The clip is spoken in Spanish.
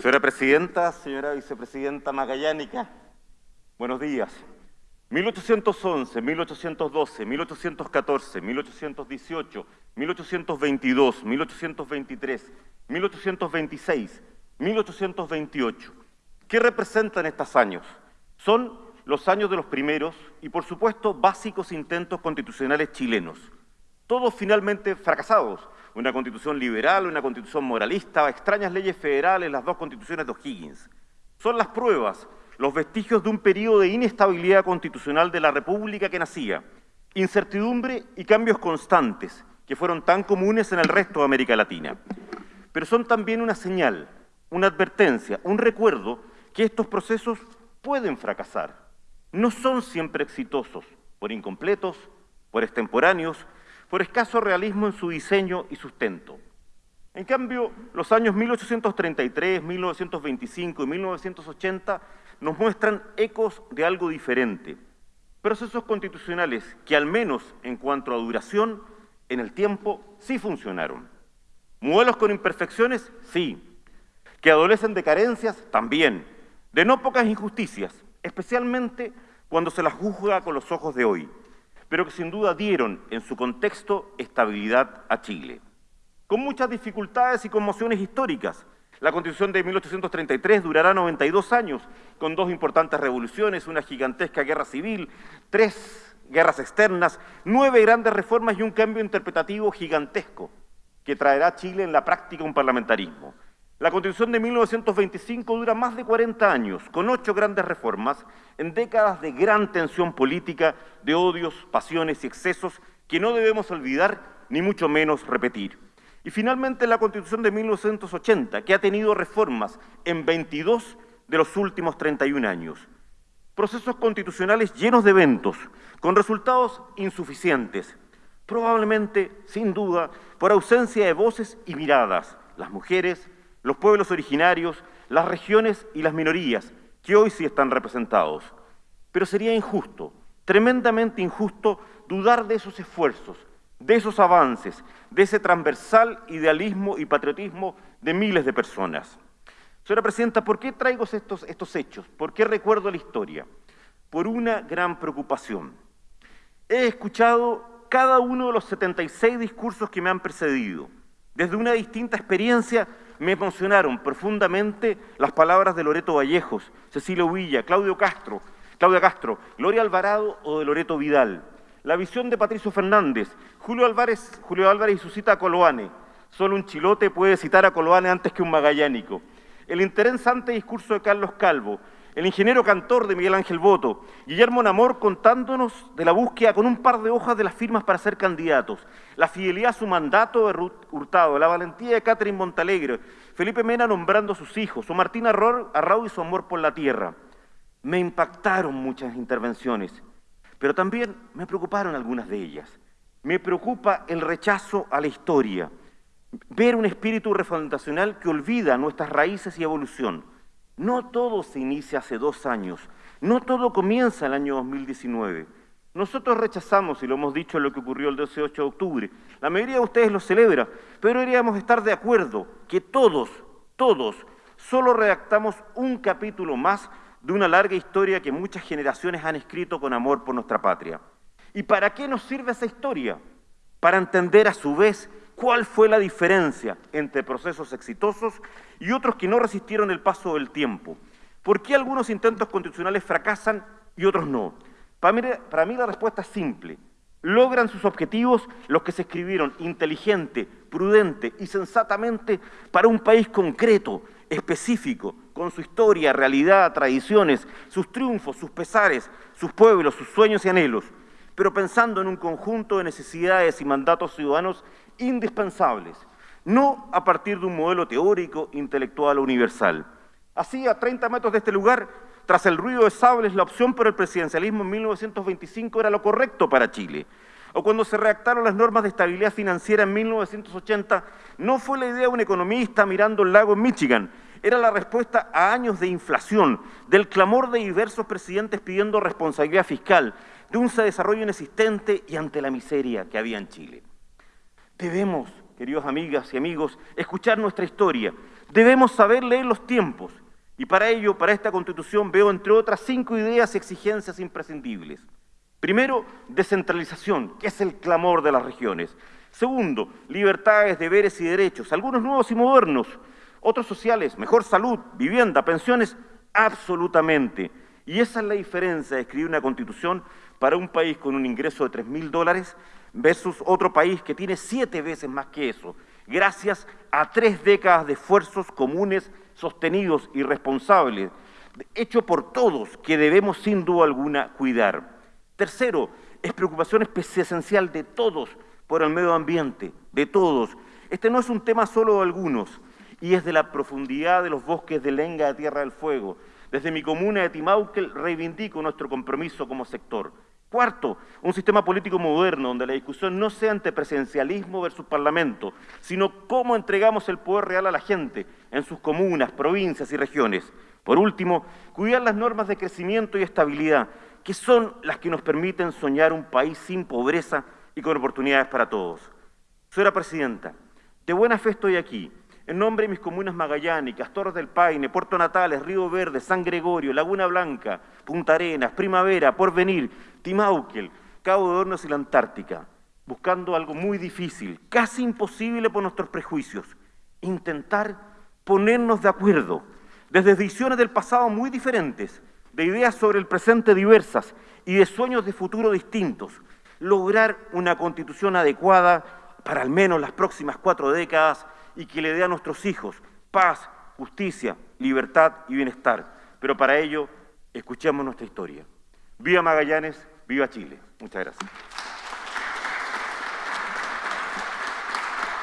Señora Presidenta, señora Vicepresidenta Magallánica, buenos días. 1811, 1812, 1814, 1818, 1822, 1823, 1826, 1828. ¿Qué representan estos años? Son los años de los primeros y, por supuesto, básicos intentos constitucionales chilenos, todos finalmente fracasados, una constitución liberal, una constitución moralista, extrañas leyes federales, las dos constituciones de O'Higgins. Son las pruebas, los vestigios de un periodo de inestabilidad constitucional de la República que nacía, incertidumbre y cambios constantes que fueron tan comunes en el resto de América Latina. Pero son también una señal, una advertencia, un recuerdo que estos procesos pueden fracasar. No son siempre exitosos, por incompletos, por extemporáneos, por escaso realismo en su diseño y sustento. En cambio, los años 1833, 1925 y 1980 nos muestran ecos de algo diferente, procesos constitucionales que al menos en cuanto a duración, en el tiempo, sí funcionaron. Modelos con imperfecciones, sí. Que adolecen de carencias, también. De no pocas injusticias, especialmente cuando se las juzga con los ojos de hoy pero que sin duda dieron en su contexto estabilidad a Chile. Con muchas dificultades y conmociones históricas, la Constitución de 1833 durará 92 años, con dos importantes revoluciones, una gigantesca guerra civil, tres guerras externas, nueve grandes reformas y un cambio interpretativo gigantesco que traerá a Chile en la práctica un parlamentarismo. La Constitución de 1925 dura más de 40 años, con ocho grandes reformas, en décadas de gran tensión política, de odios, pasiones y excesos que no debemos olvidar ni mucho menos repetir. Y finalmente la Constitución de 1980, que ha tenido reformas en 22 de los últimos 31 años. Procesos constitucionales llenos de eventos, con resultados insuficientes, probablemente, sin duda, por ausencia de voces y miradas, las mujeres, los pueblos originarios, las regiones y las minorías, que hoy sí están representados. Pero sería injusto, tremendamente injusto, dudar de esos esfuerzos, de esos avances, de ese transversal idealismo y patriotismo de miles de personas. Señora Presidenta, ¿por qué traigo estos, estos hechos? ¿Por qué recuerdo la historia? Por una gran preocupación. He escuchado cada uno de los 76 discursos que me han precedido, desde una distinta experiencia me emocionaron profundamente las palabras de Loreto Vallejos, Cecilio Villa, Claudio Castro, Claudia Castro, Gloria Alvarado o de Loreto Vidal. La visión de Patricio Fernández, Julio Álvarez, Julio Álvarez y su cita a Coloane. Solo un chilote puede citar a Coloane antes que un magallánico. El interesante discurso de Carlos Calvo, el ingeniero cantor de Miguel Ángel Boto, Guillermo Namor contándonos de la búsqueda con un par de hojas de las firmas para ser candidatos, la fidelidad a su mandato de Hurtado, la valentía de Catherine Montalegre, Felipe Mena nombrando a sus hijos, o Martín Arrau y su amor por la tierra. Me impactaron muchas intervenciones, pero también me preocuparon algunas de ellas. Me preocupa el rechazo a la historia, ver un espíritu refundacional que olvida nuestras raíces y evolución no todo se inicia hace dos años, no todo comienza el año 2019. Nosotros rechazamos, y lo hemos dicho, lo que ocurrió el 18 de octubre. La mayoría de ustedes lo celebra, pero deberíamos estar de acuerdo que todos, todos, solo redactamos un capítulo más de una larga historia que muchas generaciones han escrito con amor por nuestra patria. ¿Y para qué nos sirve esa historia? Para entender a su vez cuál fue la diferencia entre procesos exitosos y otros que no resistieron el paso del tiempo. ¿Por qué algunos intentos constitucionales fracasan y otros no? Para mí, la respuesta es simple. Logran sus objetivos los que se escribieron inteligente, prudente y sensatamente para un país concreto, específico, con su historia, realidad, tradiciones, sus triunfos, sus pesares, sus pueblos, sus sueños y anhelos, pero pensando en un conjunto de necesidades y mandatos ciudadanos indispensables, no a partir de un modelo teórico, intelectual o universal. Así, a 30 metros de este lugar, tras el ruido de sables, la opción por el presidencialismo en 1925 era lo correcto para Chile. O cuando se redactaron las normas de estabilidad financiera en 1980, no fue la idea de un economista mirando el lago en Michigan, era la respuesta a años de inflación, del clamor de diversos presidentes pidiendo responsabilidad fiscal, de un desarrollo inexistente y ante la miseria que había en Chile. Debemos, queridos amigas y amigos, escuchar nuestra historia, Debemos saber leer los tiempos y para ello, para esta Constitución, veo entre otras cinco ideas y exigencias imprescindibles. Primero, descentralización, que es el clamor de las regiones. Segundo, libertades, deberes y derechos, algunos nuevos y modernos, otros sociales, mejor salud, vivienda, pensiones, absolutamente. Y esa es la diferencia de escribir una constitución para un país con un ingreso de 3 mil dólares versus otro país que tiene siete veces más que eso, gracias a tres décadas de esfuerzos comunes, sostenidos y responsables, hecho por todos, que debemos sin duda alguna cuidar. Tercero, es preocupación esencial de todos por el medio ambiente, de todos. Este no es un tema solo de algunos, y es de la profundidad de los bosques de Lenga de Tierra del Fuego. Desde mi comuna de Timauquel reivindico nuestro compromiso como sector. Cuarto, un sistema político moderno donde la discusión no sea entre presidencialismo versus parlamento, sino cómo entregamos el poder real a la gente en sus comunas, provincias y regiones. Por último, cuidar las normas de crecimiento y estabilidad, que son las que nos permiten soñar un país sin pobreza y con oportunidades para todos. Señora Presidenta, de buena fe estoy aquí, en nombre de mis comunas magallánicas, Torres del Paine, Puerto Natales, Río Verde, San Gregorio, Laguna Blanca, Punta Arenas, Primavera, Porvenir, Timauquel, Cabo de Hornos y la Antártica, buscando algo muy difícil, casi imposible por nuestros prejuicios, intentar ponernos de acuerdo, desde visiones del pasado muy diferentes, de ideas sobre el presente diversas y de sueños de futuro distintos, lograr una constitución adecuada para al menos las próximas cuatro décadas y que le dé a nuestros hijos paz, justicia, libertad y bienestar. Pero para ello, escuchemos nuestra historia. Viva Magallanes, viva Chile. Muchas gracias.